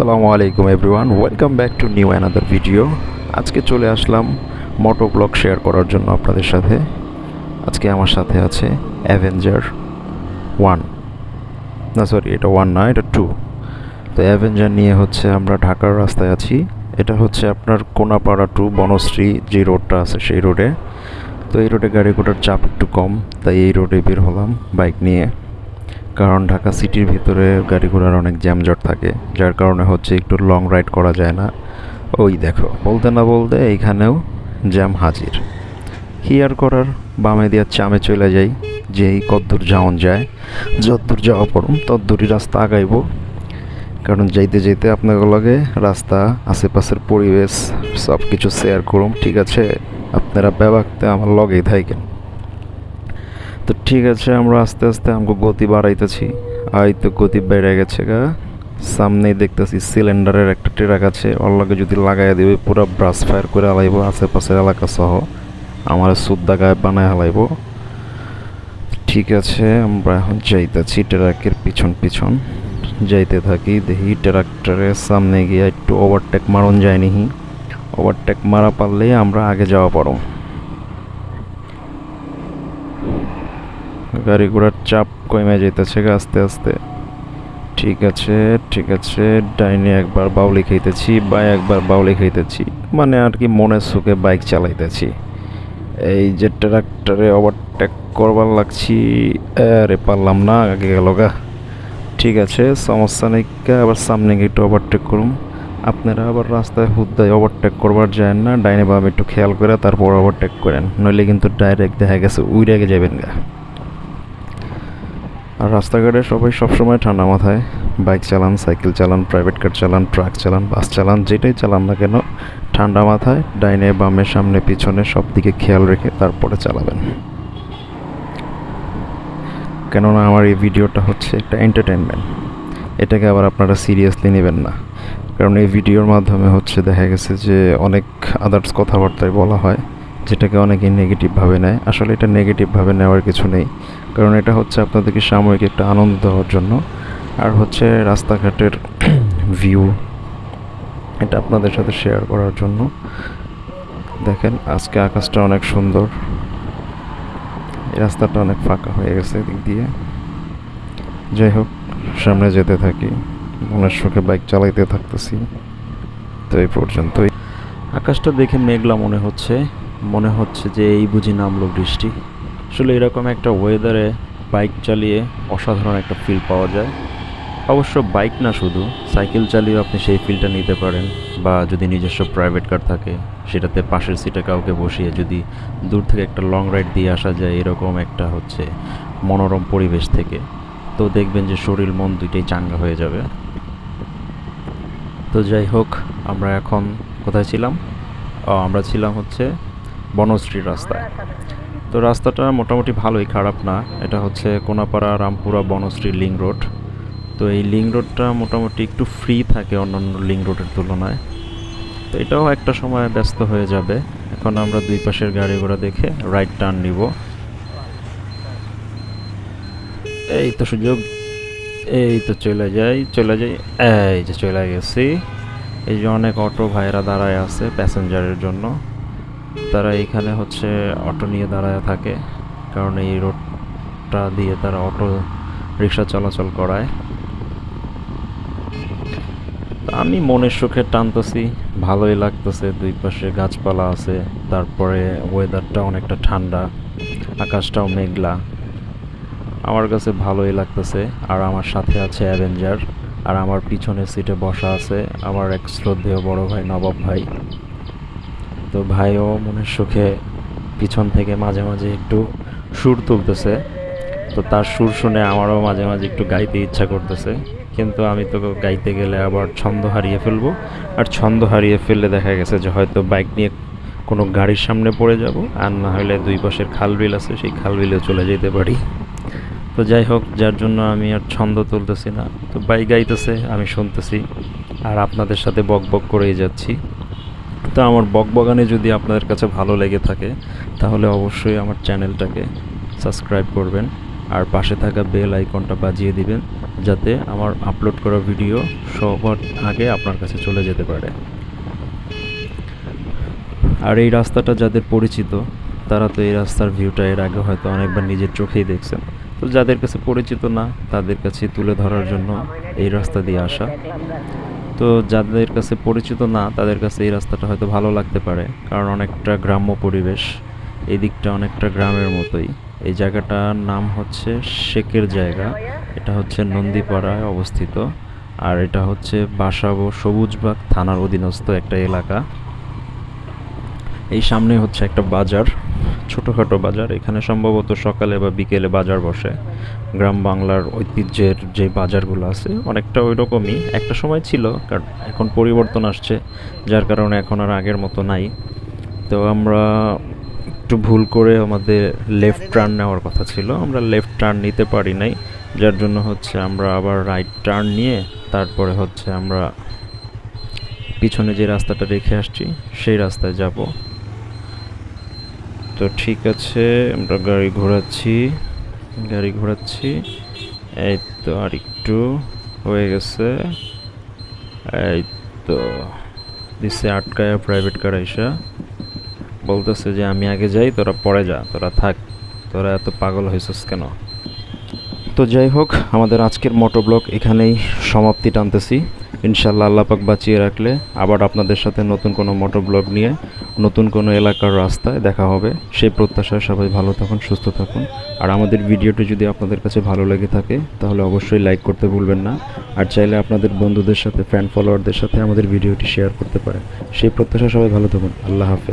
আসসালামু আলাইকুম everyone, welcome back to new another video. আজকে চলে আসলাম মোটো ব্লগ শেয়ার করার জন্য আপনাদের সাথে। আজকে আমার সাথে আছে অ্যাভেঞ্জার ওয়ান। না সরি এটা ওয়ান না, এটা টু। তো অ্যাভেঞ্জার নিয়ে হচ্ছে আমরা ঢাকার রাস্তায় আছি। এটা হচ্ছে আপনার কোনাপাড়া টু বনশ্রী যে রোডটা আছে সেই রোডে। তো এই রোডে গাড়ি ঘোড়ার চাপ একটু কম, তাই এই রোডে বের হলাম বাইক নিয়ে। কারণ ঢাকা সিটির ভিতরে গাড়ি ঘোড়ার অনেক জ্যামজট থাকে, যার কারণে হচ্ছে একটু লং রাইড করা যায় না। ওই দেখো, বলতে না বলতে এইখানেও জ্যাম হাজির। হিয়ার করার বামে দিয়ে চামে চলে যাই, যেই কদ্দূর যাওন যায়। যদ্দূর যাওয়া পড়ুম তদ্দূরই রাস্তা আগাইব। কারণ যাইতে যাইতে আপনাদের লগে রাস্তা, আশেপাশের পরিবেশ সব কিছু শেয়ার করুম, ঠিক আছে? আপনারা ব্যাপারতে আমার লগেই থাকেন তো ঠিক আছে, আমরা আস্তে আস্তে আমাকে গতি বাড়াইতেছি। আই তো গতি বেড়ে গেছে গা। সামনেই দেখতেছি সিলিন্ডারের একটা ট্রাক আছে লগে যদি লাগাই দিবে, পুরো ব্রাশ ফায়ার করে হালাইব, আশেপাশের এলাকা সহ। আমার সুদ্দা গায়ে বানায় হালাইব। ঠিক আছে, আমরা এখন যাইতেছি ট্রাকের পিছন পিছন। যাইতে থাকি, দেখি ট্রাক্টরের সামনে গিয়ে একটু ওভারটেক মারন যায়নি ওভারটেক মারা পারলেই আমরা আগে যাওয়া পারো গাড়ি ঘোড়ার চাপ কমে যেতেছে আস্তে আস্তে। ঠিক আছে ঠিক আছে, ডাইনে একবার বাউলি খাইতেছি বা একবার বাউলি খাইতেছি। মানে আর কি মনের সুখে বাইক চালাইতেছি। এই যে ট্রাক্টরে ওভারটেক করবার লাগছি, আরে পারলাম না, আগে গেল গা। ঠিক আছে, সমস্যা নেই আবার সামনে গিয়ে একটু ওভারটেক করুন আপনারা আবার রাস্তায় হুদ্দায় ওভারটেক করবার যায় না, ডাইনে বামে একটু খেয়াল করে তারপর ওভারটেক করেন। নইলে কিন্তু ডাইরেক্ট দেখা গেছে, উইরে আগে যাবেন গা। আর রাস্তাঘাটে সবাই সবসময় ঠান্ডা মাথায়। বাইক চালান, সাইকেল চালান প্রাইভেট কার চালান ট্রাক চালান বাস চালান, যেটাই চালান না কেন, ঠান্ডা মাথায়, ডাইনে, বামে, সামনে, পিছনে সব দিকে খেয়াল রেখে তারপরে চালাবেন। কেননা আমার এই ভিডিওটা হচ্ছে একটা এন্টারটেনমেন্ট এটাকে আবার আপনারা সিরিয়াসলি নেবেন না। কারণ এই ভিডিওর মাধ্যমে হচ্ছে দেখা গেছে যে অনেক আদার্স কথাবার্তায় বলা হয়। যেটাকে অনেকে নেগেটিভভাবে নেয়। আসলে এটা নেগেটিভভাবে নেওয়ার কিছু নেই। কারণ এটা হচ্ছে আপনাদেরকে সাময়িক একটা আনন্দ দেওয়ার জন্য। আর হচ্ছে রাস্তাঘাটের ভিউ এটা আপনাদের সাথে শেয়ার করার জন্য। দেখেন, আজকে আকাশটা অনেক সুন্দর। রাস্তাটা অনেক ফাঁকা হয়ে গেছে এদিক দিয়ে। যাই হোক, সামনে যেতে থাকি। মনের সুখে বাইক চালাইতে থাকতেছি। তো এই পর্যন্তই। আকাশটা দেখে মেঘলা মনে হচ্ছে। মনে হচ্ছে যে এই বুঝি নামলো বৃষ্টি। আসলে এরকম একটা ওয়েদারে বাইক চালিয়ে অসাধারণ একটা ফিল পাওয়া যায়। অবশ্য বাইক না শুধু সাইকেল চালিয়েও আপনি সেই ফিলটা নিতে পারেন। বা যদি নিজস্ব প্রাইভেট কার থাকে, সেটাতে পাশের সিটে কাউকে বসিয়ে যদি দূর থেকে একটা লং রাইড দিয়ে আসা যায়, এরকম একটা হচ্ছে মনোরম পরিবেশ থেকে। তো দেখবেন যে শরীর মন দুইটাই চাঙ্গা হয়ে যাবে। তো যাই হোক, আমরা এখন কোথায় ছিলাম? আমরা ছিলাম হচ্ছে বনশ্রী রাস্তায় তো রাস্তাটা মোটামুটি ভালোই খারাপ না। এটা হচ্ছে কোনাপাড়া রামপুরা বনশ্রী লিং রোড। তো এই লিং রোডটা মোটামুটি একটু ফ্রি থাকে অন্যান্য লিং রোডের তুলনায়। তো এটাও একটা সময় ব্যস্ত হয়ে যাবে। এখন আমরা দুই পাশের গাড়ি ঘোড়া দেখে রাইট টার্ন নিব। এই তো সুযোগ। এই তো চলে যাই চলে যাই। এই যে চলে গেছি। এই যে অনেক অটো ভাইরা দাঁড়ায় আছে প্যাসেঞ্জারের জন্য। তারা এখানে হচ্ছে অটো নিয়ে দাঁড়ায় থাকে। কারণ এই রোডটা দিয়ে তারা অটো রিক্সা চলাচল করায়। আমি মনের সুখে টানতেছি, ভালোই লাগতেছে, দুই পাশে গাছপালা আছে, তারপরে ওয়েদারটা অনেকটা ঠান্ডা, আকাশটাও মেঘলা। আমার কাছে ভালোই লাগতেছে, আর আমার সাথে আছে অ্যাভেঞ্জার আর আমার পিছনের সিটে বসা আছে আমার এক শ্রদ্ধেয় বড় ভাই নবাব ভাই। তো ভাইও মনের সুখে পিছন থেকে মাঝে মাঝে একটু সুর তুলতেছে। তো তার সুর শুনে আমারও মাঝে মাঝে একটু গাইতে ইচ্ছা করতেছে। কিন্তু আমি তো গাইতে গেলে আবার ছন্দ হারিয়ে ফেলব। আর ছন্দ হারিয়ে ফেললে দেখা গেছে যে হয়তো বাইক নিয়ে কোনো গাড়ির সামনে পড়ে যাব। আর না হলে দুই পাশের খাল বিল আছে, সেই খাল বিলেও চলে যেতে পারি। তো যাই হোক, যার জন্য আমি আর ছন্দ তুলতেছি না। তো বাইক গাইতেছে, আমি শুনতেছি। আর আপনাদের সাথে বক বক করেই যাচ্ছি। তো আমার বকবগানে যদি আপনাদের কাছে ভালো লেগে থাকে, তাহলে অবশ্যই আমার চ্যানেলটাকে সাবস্ক্রাইব করবেন আর পাশে থাকা বেল আইকনটা বাজিয়ে দিবেন, যাতে আমার আপলোড করা ভিডিও সবার আগে আপনার কাছে চলে যেতে পারে। আর এই রাস্তাটা যাদের পরিচিত, তারা তো এই রাস্তার ভিউটা এর আগে হয়তো অনেকবার নিজের চোখেই দেখছেন। তো যাদের কাছে পরিচিত না, তাদের কাছে তুলে ধরার জন্য এই রাস্তা দিয়ে আসা। তো যাদের কাছে পরিচিত না, তাদের কাছে এই রাস্তাটা হয়তো ভালো লাগতে পারে। কারণ অনেকটা গ্রাম্য পরিবেশ, এই দিকটা অনেকটা গ্রামের মতোই। এই জায়গাটার নাম হচ্ছে শেকের জায়গা। এটা হচ্ছে নন্দীপাড়ায় অবস্থিত। আর এটা হচ্ছে বাসাবো সবুজবাগ থানার অধীনস্থ একটা এলাকা। এই সামনে হচ্ছে একটা বাজার। ছোটোখাটো বাজার। এখানে সম্ভবত সকালে বা বিকেলে বাজার বসে। গ্রাম বাংলার ঐতিহ্যের যে বাজারগুলো আছে, অনেকটা ওই রকমই একটা সময় ছিল, কারণ এখন পরিবর্তন আসছে, যার কারণে এখন আর আগের মতো নাই। তো আমরা একটু ভুল করে আমাদের লেফট টার্ন নেওয়ার কথা ছিল। আমরা লেফট টার্ন নিতে পারি নাই, যার জন্য হচ্ছে আমরা আবার রাইট টার্ন নিয়ে তারপরে হচ্ছে আমরা পিছনে যে রাস্তাটা রেখে আসছি, সেই রাস্তায় যাব। তো ঠিক আছে, আমরা গাড়ি ঘোরাচ্ছি গাড়ি ঘোরাচ্ছি। এই তো আর একটু হয়ে গেছে। এই তো দিচ্ছে আটকায় প্রাইভেট কার আইসা। বলতেছে যে আমি আগে যাই, তোরা পরে যা, তোরা থাক। তোরা এত পাগল হয়েছিস কেন? তো যাই হোক, আমাদের আজকের মোটো ব্লগ এখানেই সমাপ্তি টানতেছি। ইনশাল্লাহ আল্লাপাক বাঁচিয়ে রাখলে আবার আপনাদের সাথে নতুন কোনো মোটর ব্লগ নিয়ে, নতুন কোনো এলাকার রাস্তায় দেখা হবে। সেই প্রত্যাশায় সবাই ভালো থাকুন, সুস্থ থাকুন। আর আমাদের ভিডিওটি যদি আপনাদের কাছে ভালো লেগে থাকে, তাহলে অবশ্যই লাইক করতে ভুলবেন না। আর চাইলে আপনাদের বন্ধুদের সাথে ফ্যান ফলোয়ারদের সাথে আমাদের ভিডিওটি শেয়ার করতে পারেন। সেই প্রত্যাশা সবাই ভালো থাকুন। আল্লাহ হাফেজ।